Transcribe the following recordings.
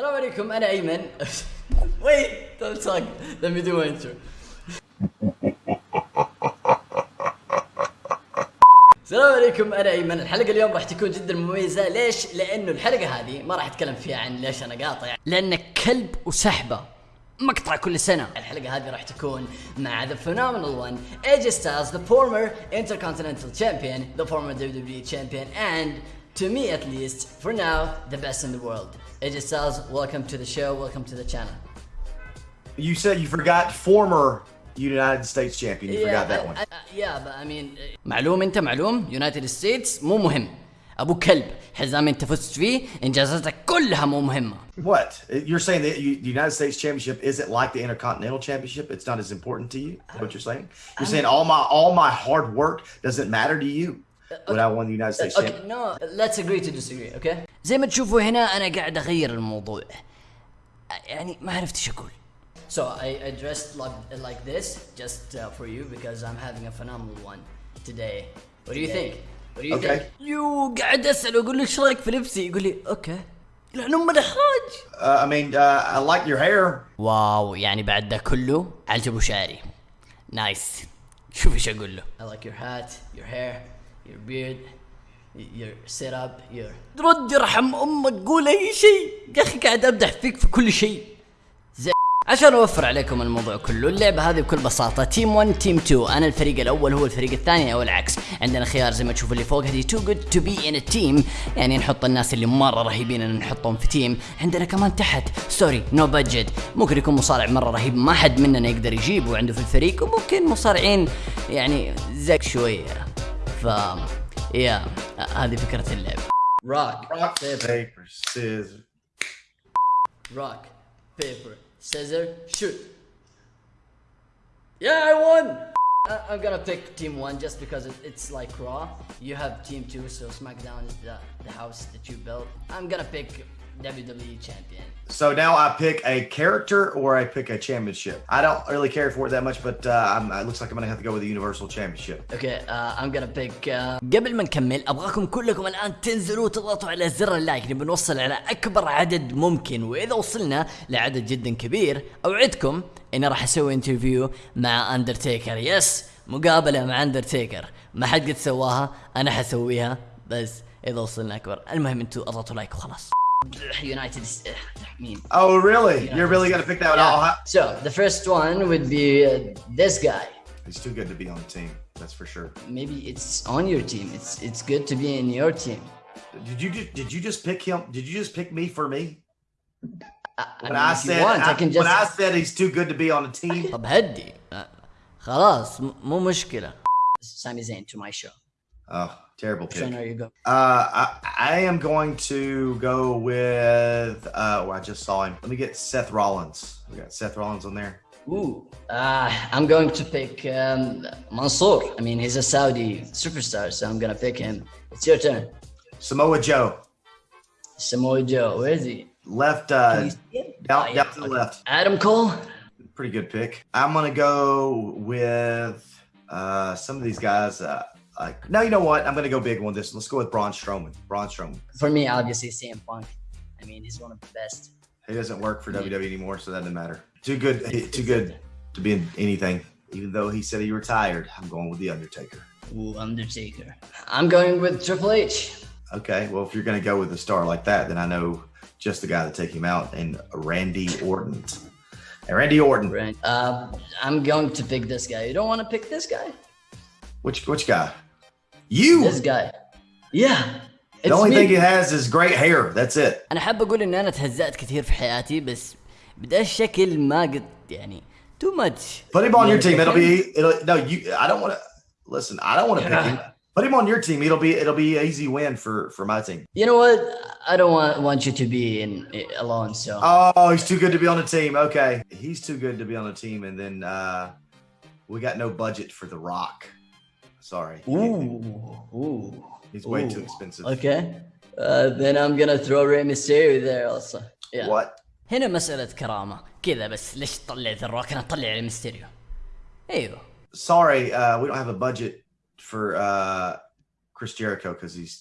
السلام عليكم أنا أيمن. wait don't talk. Let me do my intro. السلام عليكم أنا أيمن. الحلقة اليوم راح تكون جدا مميزة. ليش؟ لأنه الحلقة هذه ما راح أتكلم فيها عن ليش أنا قاطع. لانك كلب وسحبة مقطع كل سنة. الحلقة هذه راح تكون مع the phenomenal one AJ Styles the former intercontinental champion the former WWE champion and to me at least for now the best in the world AJ Styles welcome to the show welcome to the channel You said you forgot former United States champion. You forgot that one. I, I, yeah but I mean معلوم انت معلوم يونايتد ستيتس مو مهم ابو كلب حزام انت فزت فيه انجازاتك كلها مو مهمة What? You're saying that you, the United States Championship isn't like the Intercontinental Championship? It's not as important to you? Is what you're saying? You're saying all my all my hard work doesn't matter to you when I won the United States اوكي Championship. نو let's agree to disagree اوكي زي ما تشوفوا هنا انا قاعد اغير الموضوع يعني ما عرفت ايش اقول So I, I dressed like, like this just uh, for you because I'm having a phenomenal one today. What do you think? What do you Okay. think? يو قاعد اسال واقول له ايش رايك في لبسي؟ يقول لي اوكي. لان ام الاحراج. Uh, I mean, uh, I like your hair. واو يعني بعد ده كله عجبه شعري. نايس. شوف ايش اقول له. I like your hat, your hair, Your beard, your setup, your رد يرحم أمك قول أي شيء. يا أخي قاعد امدح فيك في كل شيء. عشان أوفر عليكم الموضوع كله اللعبة هذه بكل بساطة تيم 1 تيم 2 أنا الفريق الأول هو الفريق الثاني أو العكس. عندنا خيار زي ما تشوفوا اللي فوق هذه تو جود تو بي ان تيم يعني نحط الناس اللي مرة رهيبين إن نحطهم في تيم عندنا كمان تحت سوري نو بادجت ممكن يكون مصارع مرة رهيب ما حد مننا يقدر يجيبه عنده في الفريق. وممكن مصارعين يعني زك شوية. ف يا هذه فكره اللعبه روك Rock, paper, scissors. rock, paper, scissors, shoot. Yeah, I won! I- I'm gonna pick Team 1 just because it, it's like Raw. You have Team 2, so SmackDown is the, the house that you built. I'm gonna pick WWE Champion. So now I pick a character or I pick a championship. I don't really care for it that much, but uh, I'm, it looks like I'm gonna have to go with the Universal Championship. Okay, uh, I'm gonna pick uh... قبل ما نكمل أبغاكم كلكم الآن تنزلوا وتضغطوا على زر اللايك نبي نوصل على أكبر عدد ممكن وإذا وصلنا لعدد جدا كبير أوعدكم إني راح أسوي انترفيو مع اندرتيكر يس مقابلة مع اندرتيكر ما حد قد سواها أنا حسويها بس إذا وصلنا أكبر المهم أنتوا أضغطوا لايك وخلاص يونايتد مين Oh, really? You're really gonna pick that one? I'll Yeah. ha- So the first one would be uh, this guy. He's too good to be on the team. That's for sure. Maybe it's on your team. It's it's good to be in your team. Did you ju- did you just pick him? Did you just pick me for me? I, I When mean, I, if you said want, I, I, can just. when I said he's too good to be on the team. طب هدي آه، خلاص م- مو مشكلة. Sami Zayn to my show. Oh, terrible pick. Trainer, you go. Uh, I, I am going to go with. Uh, oh, I just saw him. Let me get Seth Rollins. We got Seth Rollins on there. Ooh, uh, I'm going to pick um, Mansoor. I mean, he's a Saudi superstar, so I'm gonna pick him. It's your turn. Samoa Joe, Samoa Joe, where is he? left Can uh, you see him? down, Ah, yeah, down to the okay. left. Adam Cole. Pretty good pick. I'm gonna go with uh, some of these guys. Uh, like no, you know what? I'm gonna go big on this. Let's go with Braun Strowman. Braun Strowman. For me, obviously, CM Punk. I mean, he's one of the best. He doesn't work for Yeah. WWE anymore, so that doesn't matter. Too good. Too good to be in anything. Even though he said he retired, I'm going with the Undertaker. Ooh, Undertaker. I'm going with Triple H. Okay, well, if you're going to go with a star like that, then I know just the guy to take him out, and Randy Orton. And Randy Orton, Right. Uh, I'm going to pick this guy. You don't want to pick this guy? which which guy? You. This guy. Yeah. the It's only me. thing he has is great hair. That's it. انا حاب اقول ان انا تهزأت كثير في حياتي بس بدا الشكل ما قد يعني too much Put him on your Yeah, team. It'll okay. be. It'll no. You. I don't want to. Listen. I don't want to pick him. Put him on your team. It'll be. It'll be an easy win for for my team. You know what? I don't want want you to be in alone. So Oh, he's too good to be on the team. Okay, he's too good to be on the team, and then uh we got no budget for The Rock. Sorry. ooh, ooh, He's way too ooh. expensive. Okay. Uh, then I'm gonna throw Rey Mysterio there also. Yeah. What? هنا مسألة كرامة كذا بس ليش تطلع ذا الروك انا اطلع على ميستيريو ايوه Sorry, uh, we don't have a budget for uh Chris Jericho because he's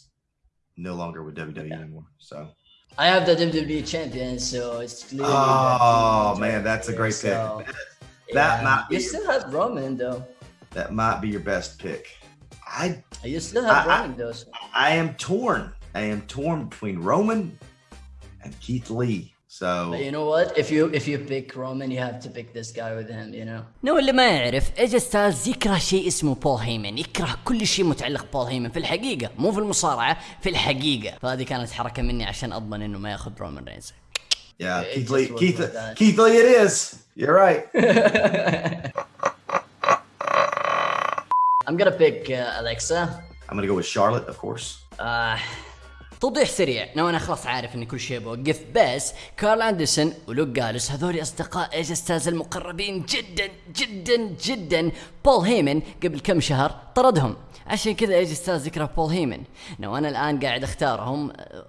no longer with WWE anymore. So I have the WWE champion, so it's clearly. Oh that- man, that's a great pick. So, That yeah. might be You still have Roman though. that might be your best pick. I You still have I- Roman though. So. I am torn. I am torn between Roman and Keith Lee. So But you know what? If you if you pick Roman, you have to pick this guy with him. You know. نو اللي ما يعرف ايجي ستايلز يكره شيء اسمه بول هيمن يكره كل شيء متعلق بول هيمن في الحقيقة مو في المصارعة في الحقيقة فهذه كانت حركة مني عشان اضمن انه ما ياخذ رومان رينز yeah, It Keith Lee. Keith. Keith Lee. It is. You're right. I'm gonna pick uh, Alexa. I'm gonna go with Charlotte, of course. Uh, توضيح سريع نو أنا خلاص عارف اني كل شيء بوقف بس كارل أندرسون ولوك جالس هذول أصدقاء ايجي ستايلز المقربين جدا جدا جدا بول هيمن قبل كم شهر طردهم عشان كذا ايجي ستايلز يكره بول هيمن نو أنا الآن قاعد أختارهم أه،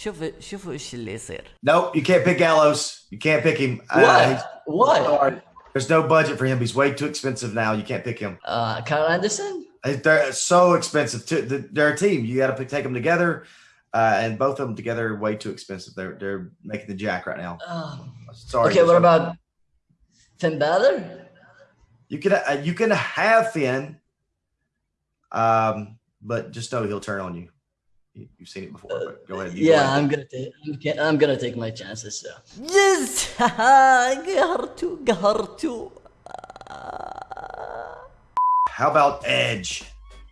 شوفوا شوفوا إيش اللي يصير Nope, you can't pick Gallows. You can't pick him. Uh, what? he's- What? There's no budget for him. He's way too expensive now. You can't pick him. Uh, Karl Anderson. They're so expensive. To, they're a team. You got to take them together, uh, and both of them together are way too expensive. They're they're making the jack right now. Uh, Sorry. okay, what about Finn Balor? you can uh, you can have Finn, um, but just know he'll turn on you. You've seen it before, uh, but go ahead. yeah, go ahead. I'm gonna take. I'm, gonna take my chances. So. Yes, How about Edge?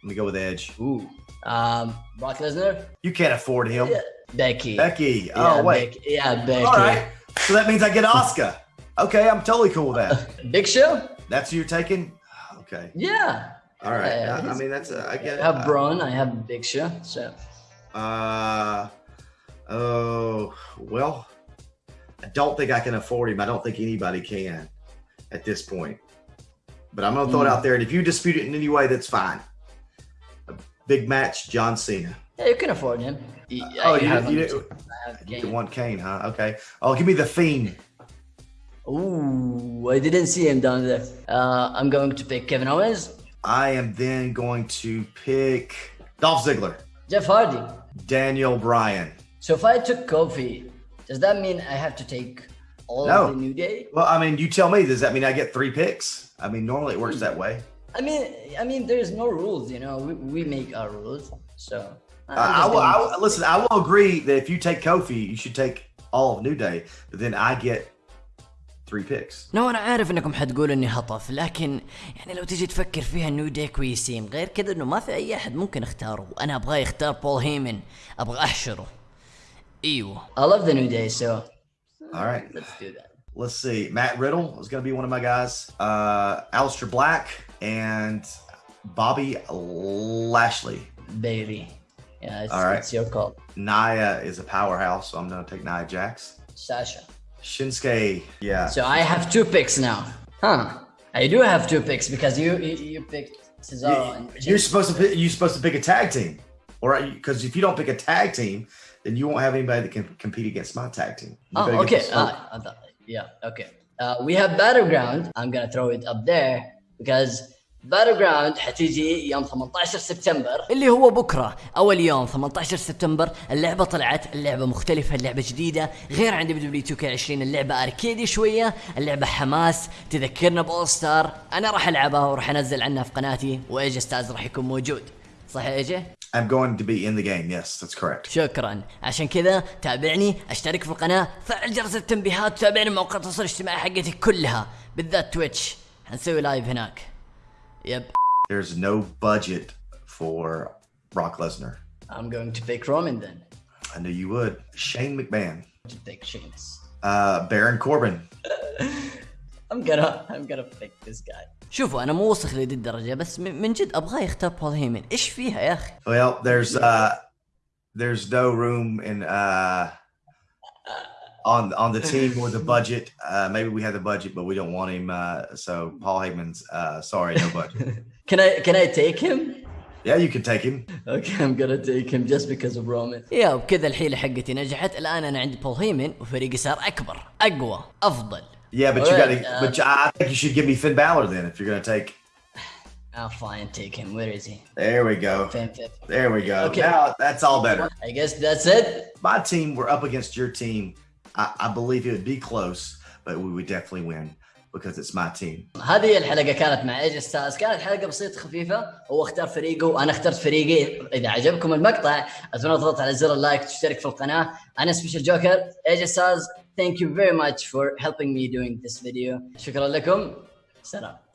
Let me go with Edge. Ooh. Um, Brock Lesnar. You can't afford him. Yeah. Becky. Becky. Oh yeah, wait. Yeah, Becky. All right. So that means I get Asuka. okay, I'm totally cool with that. Big Show. That's who you're taking. Okay. Yeah. All right. Uh, I, I mean, that's a, I get. I have Braun. I have Big Show. So. Uh, oh well, I don't think I can afford him. I don't think anybody can at this point. But I'm gonna throw it out there, and if you dispute it in any way, that's fine. A big match, John Cena. Yeah, you can afford him. Y- Oh, you, have you, him. I have you want Kane, huh? Okay. Oh, give me the Fiend. Ooh, I didn't see him down there. Uh, I'm going to pick Kevin Owens, I am then going to pick Dolph Ziggler, Jeff Hardy. Daniel Bryan. So if I took Kofi, does that mean I have to take all No. of the New Day? Well, I mean, you tell me. Does that mean I get three picks? I mean, normally it works that way. I mean, I mean, there's no rules. You know, we, we make our rules. So Uh, I, will, I will- listen. I will agree that if you take Kofi, you should take all of New Day, but then I get 3 picks. No, انا عارف انكم حتقولوا اني هطف لكن يعني لو تجي تفكر فيها انه يديه كويسين غير كذا انه ما في اي احد ممكن اختاره انا ابغاه يختار بول هيمن ابغى احشره ايوه I love the new day so all right let's do that let's see. Matt Riddle is going to be one of my guys. Uh, Aleister Black and Bobby Lashley. Baby. Yeah, it's, All right. it's your call. Nia is a powerhouse, so I'm going to take Nia Jax. Sasha. Shinsuke, yeah. So I have two picks now. Huh. I do have two picks because you you, you picked Cesaro and You're supposed to pick, you're supposed to pick a tag team, or because if you don't pick a tag team, then you won't have anybody that can compete against my tag team. You Oh, okay. Uh, yeah, okay. Uh, we have Battleground. I'm gonna throw it up there because Battleground حتيجي يوم 18 سبتمبر. اللي هو بكرة. أول يوم 18 سبتمبر اللعبة طلعت اللعبة مختلفة اللعبة جديدة. غير عن دبليو دبليو 2 20 اللعبة أركيدي شوية اللعبة حماس. تذكرنا بأول ستار. أنا راح ألعبها وراح أنزل عنها في قناتي وإيجي ستاز راح يكون موجود. صح يا إيجي؟ I'm going to be in the game. Yes, that's correct. شكرا. عشان كذا تابعني أشترك في القناة فعل جرس التنبيهات وتابعني مواقع التواصل الاجتماعي حقتي كلها بالذات تويتش حنسوي لايف هناك. يب There's no budget for Brock Lesnar. I'm going to pick Roman then. I knew you would. Shane McMahon, To pick Sheamus. uh, Baron Corbin. I'm gonna I'm gonna pick this guy. شوفوا انا مو وسخ لدي الدرجه بس م- من جد ابغاه يختار بول هيمن ايش فيها يا اخي Well, there's uh, there's no room in uh, on on the team or the budget. Uh, maybe we have the budget, but we don't want him. Uh, so Paul Heyman's uh, sorry, no budget. Can I can I take him? yeah, you can take him. Okay, I'm gonna take him just because of Roman. يا وبكذا الحيله حقتي نجحت الان انا عندي بول هيمن وفريقي صار اكبر اقوى افضل Yeah, but you got Alright, to. uh, but I think you should give me Finn Balor then if you're going to take. I'll fine take him. Where is he? There we go. Fame fifth. There we go. Okay. Now that's all better. I guess that's it. My team, we're up against your team. I, I believe it would be close, but we would definitely win because it's my team. هذه الحلقة كانت مع ايج ستارز كانت حلقة بسيطة خفيفة. هو اختار فريقه. وأنا اخترت فريقي. إذا عجبكم المقطع أتمنى تضغط على زر اللايك وتشترك في القناة. أنا سبيشال جوكر ايج ستارز thank you very much for helping me doing this video. شكرا لكم. سلام.